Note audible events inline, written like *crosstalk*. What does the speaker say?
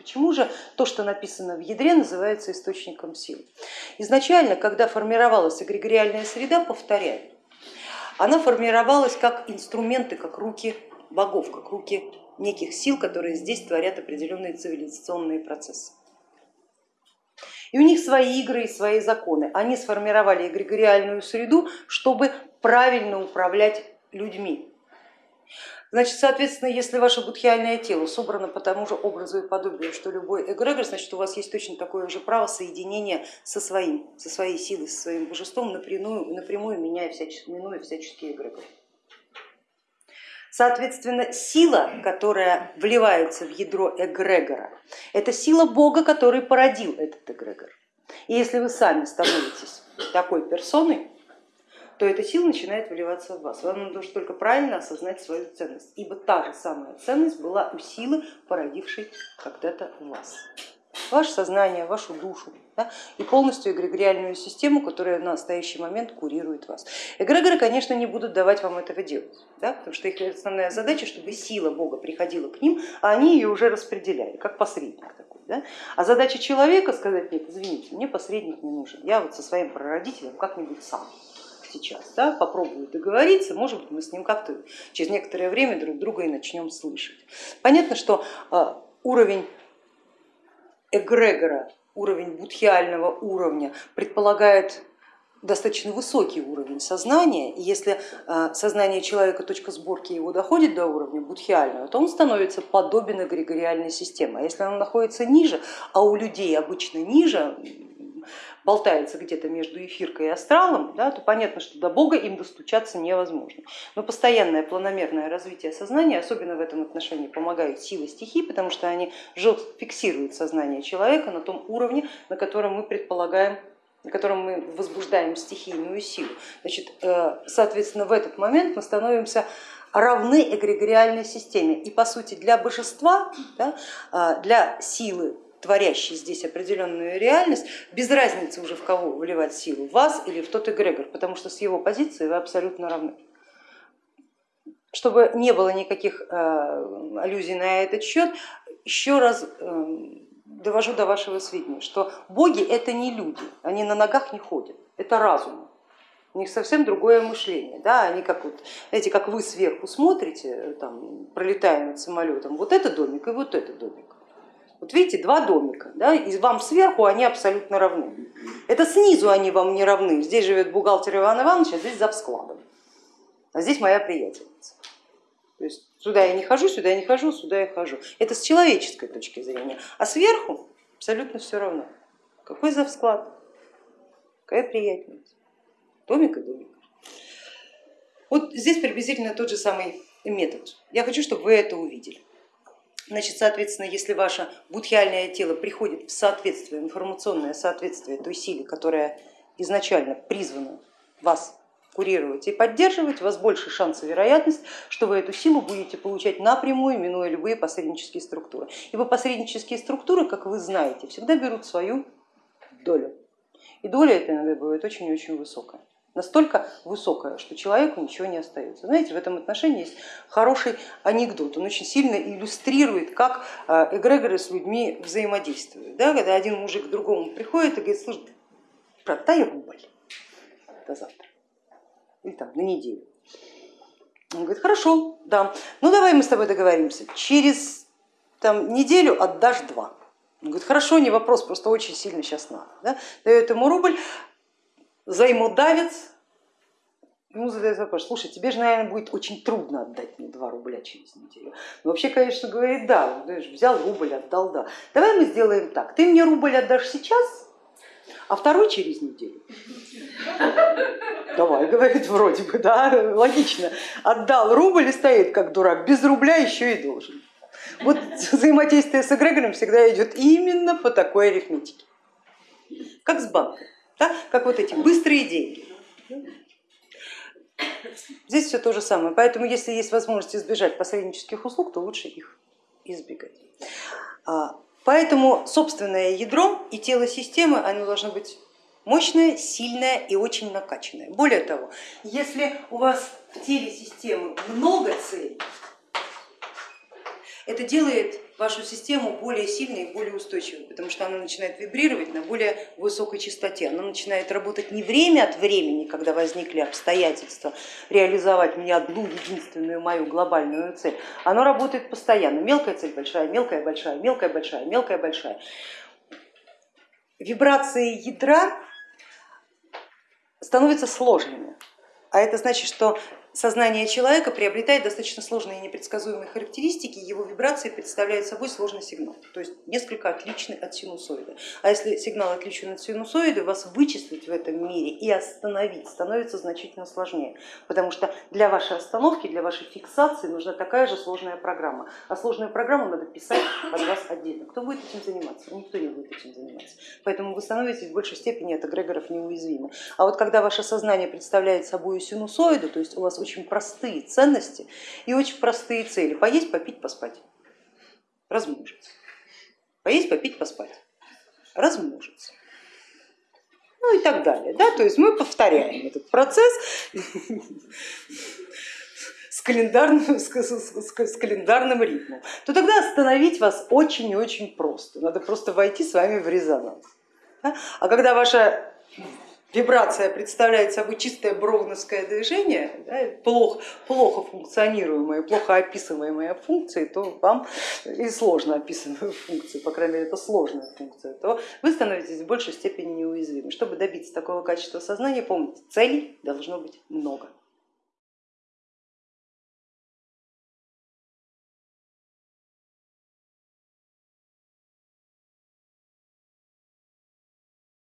Почему же то, что написано в ядре, называется источником сил? Изначально, когда формировалась эгрегориальная среда, повторяю, она формировалась как инструменты, как руки богов, как руки неких сил, которые здесь творят определенные цивилизационные процессы. И у них свои игры и свои законы. Они сформировали эгрегориальную среду, чтобы правильно управлять людьми. Значит, соответственно, если ваше будхиальное тело собрано по тому же образу и подобию, что любой эгрегор, значит у вас есть точно такое же право соединения со своим, со своей силой, со своим божеством, напрямую, напрямую меняя всяческие, минуя всяческие эгрегоры. Соответственно, сила, которая вливается в ядро эгрегора, это сила Бога, который породил этот эгрегор. И если вы сами становитесь такой персоной, то эта сила начинает выливаться в вас. Вам нужно только правильно осознать свою ценность, ибо та же самая ценность была у силы, породившей когда-то вас. Ваше сознание, вашу душу да, и полностью эгрегориальную систему, которая в настоящий момент курирует вас. Эгрегоры, конечно, не будут давать вам этого делать, да, потому что их основная задача, чтобы сила Бога приходила к ним, а они ее уже распределяли, как посредник такой. Да? А задача человека сказать, нет, извините, мне посредник не нужен, я вот со своим прародителем как-нибудь сам сейчас, да, попробую договориться, может быть, мы с ним как-то через некоторое время друг друга и начнем слышать. Понятно, что а, уровень эгрегора, уровень будхиального уровня предполагает достаточно высокий уровень сознания, и если а, сознание человека, точка сборки его доходит до уровня будхиального, то он становится подобен эгрегориальной системе. А если он находится ниже, а у людей обычно ниже, болтается где-то между эфиркой и астралом, да, то понятно, что до Бога им достучаться невозможно. Но постоянное планомерное развитие сознания, особенно в этом отношении, помогают силы стихий, потому что они жестко фиксируют сознание человека на том уровне, на котором мы предполагаем на котором мы возбуждаем стихийную силу. Значит, э, соответственно, в этот момент мы становимся равны эгрегориальной системе. И по сути для божества, да, э, для силы творящий здесь определенную реальность, без разницы уже в кого вливать силу, в вас или в тот эгрегор, потому что с его позиции вы абсолютно равны. Чтобы не было никаких э, аллюзий на этот счет, еще раз э, довожу до вашего сведения, что боги это не люди, они на ногах не ходят, это разум. У них совсем другое мышление. Да? Они как, вот, знаете, как вы сверху смотрите, там, пролетая над самолетом, вот это домик и вот это домик. Вот видите, два домика, да, и вам сверху они абсолютно равны. Это снизу они вам не равны. Здесь живет бухгалтер Иван Иванович, а здесь за складом. А здесь моя приятельница. То есть сюда я не хожу, сюда я не хожу, сюда я хожу. Это с человеческой точки зрения. А сверху абсолютно все равно. Какой за склад, какая приятельница. Домик и домик. Вот здесь приблизительно тот же самый метод. Я хочу, чтобы вы это увидели. Значит, соответственно, если ваше будхиальное тело приходит в соответствие, информационное соответствие той силе, которая изначально призвана вас курировать и поддерживать, у вас больше шанс и вероятность, что вы эту силу будете получать напрямую, минуя любые посреднические структуры. Ибо посреднические структуры, как вы знаете, всегда берут свою долю. И доля эта иногда бывает очень-очень высокая настолько высокая, что человеку ничего не остается. Знаете, в этом отношении есть хороший анекдот, он очень сильно иллюстрирует, как э, эгрегоры с людьми взаимодействуют. Да, когда один мужик к другому приходит и говорит, слушай, брат, дай рубль до завтра или там на неделю. Он говорит, хорошо, да, ну давай мы с тобой договоримся, через там, неделю отдашь два. Он говорит, хорошо, не вопрос, просто очень сильно сейчас надо. Да? Дает ему рубль, взаимодавец, ему задает вопрос, слушай, тебе же, наверное, будет очень трудно отдать мне 2 рубля через неделю. Ну, вообще, конечно, говорит, да, взял рубль, отдал, да. Давай мы сделаем так, ты мне рубль отдашь сейчас, а второй через неделю. Давай, говорит, вроде бы, да, логично. Отдал рубль и стоит как дурак, без рубля еще и должен. Вот взаимодействие с эгрегором всегда идет именно по такой арифметике, как с банком да? как вот эти быстрые деньги. Здесь все то же самое, поэтому если есть возможность избежать посреднических услуг, то лучше их избегать. А, поэтому собственное ядро и тело системы они должны быть мощное, сильное и очень накачанное. Более того, если у вас в теле системы много целей, это делает вашу систему более сильной и более устойчивой, потому что она начинает вибрировать на более высокой частоте, она начинает работать не время от времени, когда возникли обстоятельства, реализовать мне одну единственную мою глобальную цель, оно работает постоянно, мелкая цель большая, мелкая большая, мелкая большая, мелкая большая. Вибрации ядра становятся сложными, а это значит, что сознание человека приобретает достаточно сложные и непредсказуемые характеристики, его вибрации представляют собой сложный сигнал, то есть несколько отличный от синусоида. А если сигнал отличен от синусоида, вас вычислить в этом мире и остановить становится значительно сложнее, потому что для вашей остановки, для вашей фиксации нужна такая же сложная программа, а сложную программу надо писать под вас отдельно. Кто будет этим заниматься? Никто не будет этим заниматься. Поэтому вы становитесь в большей степени от эгрегоров неуязвимы. А вот когда ваше сознание представляет собой синусоиду, то есть у вас очень простые ценности и очень простые цели. Поесть, попить, поспать, размножиться. Поесть, попить, поспать, размножиться. Ну и так далее. Да? То есть мы повторяем этот процесс *laughs* с календарным, с, с, с календарным ритмом, то тогда остановить вас очень и очень просто. Надо просто войти с вами в резонанс. А когда ваша вибрация представляет собой чистое броуновское движение, да, плохо, плохо функционируемые, плохо описываемые функции, то вам и сложно описанную функцию, по крайней мере это сложная функция, то вы становитесь в большей степени неуязвимы. Чтобы добиться такого качества сознания, помните, целей должно быть много.